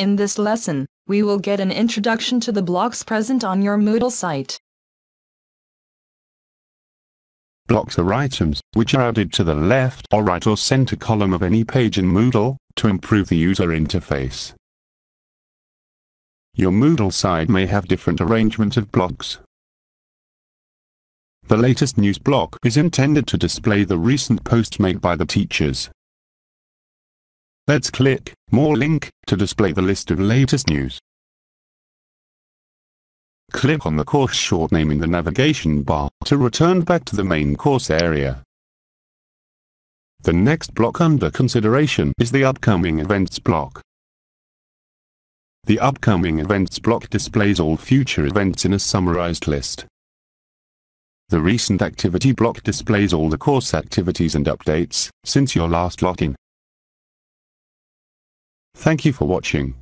In this lesson, we will get an introduction to the blocks present on your Moodle site. Blocks are items which are added to the left or right or center column of any page in Moodle to improve the user interface. Your Moodle site may have different arrangement of blocks. The latest news block is intended to display the recent post made by the teachers. Let's click More link to display the list of latest news. Click on the course short name in the navigation bar to return back to the main course area. The next block under consideration is the Upcoming Events block. The Upcoming Events block displays all future events in a summarized list. The Recent Activity block displays all the course activities and updates since your last login. Thank you for watching.